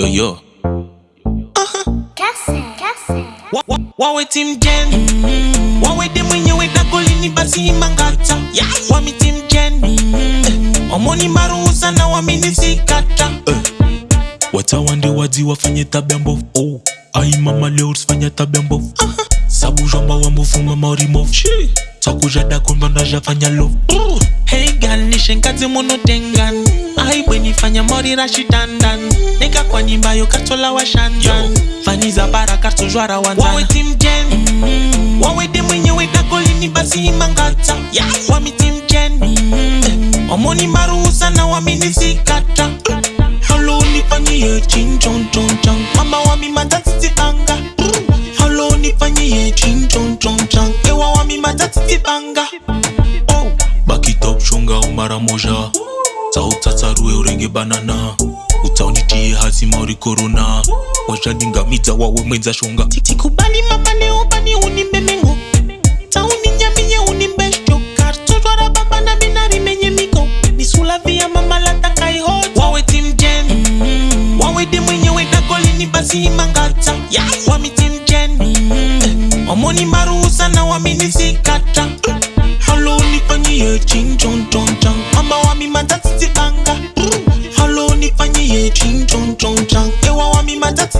yo yo. Wawetimjen wawede mwenyewe dakolini basi imangata wamitimjen mm-hmm. omoni maruhusa na waminisikata watawande eh. wadzi wafanye tabia mbovu oh. ai mama leo usifanye tabia mbovu sabu jamba wambovu mama orimovu movu. Takuja dakumba ndajafanya love. hey gal nishengazi muno tengan. Ai bwenifanya mori rashidandan neka kwa nyimba yo katola wa shandan. Fani za bara kartojwara wanzana wawe team jen wawe de mwenyewe dakolini basi mangata. Wami team jen Eh, omoni maruhusa na wamini sikata. Halo chon chon mama wami matatitibanga halo unifanyie chin chon wami ibanga oh. bakitop shonga umara moja dzautsatsaruwe urenge banana. Udzaunitiye hasi mauri korona wazvadingamidza wawe mwedza shonga. Tikubani mabane ubani unimbemengo dzauninyaminye unimbesho kartsotwara babana minarimenye miko nisulavia mamalatakaiho wawe timjen mm -hmm. wawede mwenyewe dakolini basi imangadza yes. wami timjen mm -hmm. Wamoni maruhusa na wamini sikata Halo nifanyie ching chong wami matati Halo nifanyie ching chong chong chang. Ewa wami matati